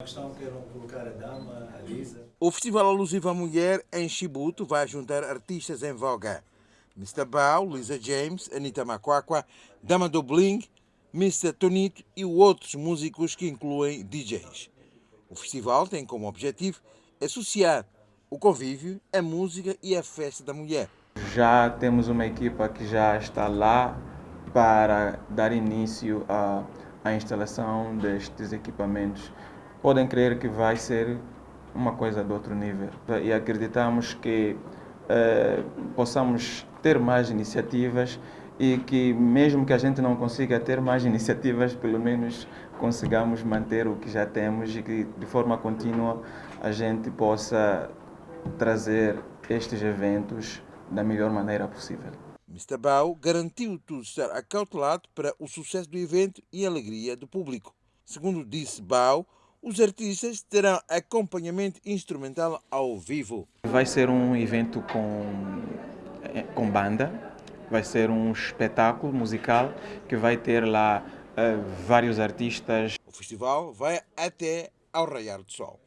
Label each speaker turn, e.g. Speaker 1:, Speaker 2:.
Speaker 1: A questão queiram colocar a dama, a Lisa.
Speaker 2: O Festival Alusivo à Mulher em Chibuto vai juntar artistas em voga. Mr. Bao, Lisa James, Anita Makwakwa, Dama do Bling, Mr. Tonito e outros músicos que incluem DJs. O festival tem como objetivo associar o convívio, a música e a festa da mulher.
Speaker 3: Já temos uma equipa que já está lá para dar início à, à instalação destes equipamentos. Podem crer que vai ser uma coisa de outro nível e acreditamos que eh, possamos ter mais iniciativas e que mesmo que a gente não consiga ter mais iniciativas, pelo menos consigamos manter o que já temos e que de forma contínua a gente possa trazer estes eventos da melhor maneira possível.
Speaker 2: Mr. Bao garantiu tudo estar acautelado para o sucesso do evento e a alegria do público. Segundo disse Bao, os artistas terão acompanhamento instrumental ao vivo.
Speaker 3: Vai ser um evento com, eh, com banda, vai ser um espetáculo musical que vai ter lá uh, vários artistas.
Speaker 2: O festival vai até ao raiar do sol.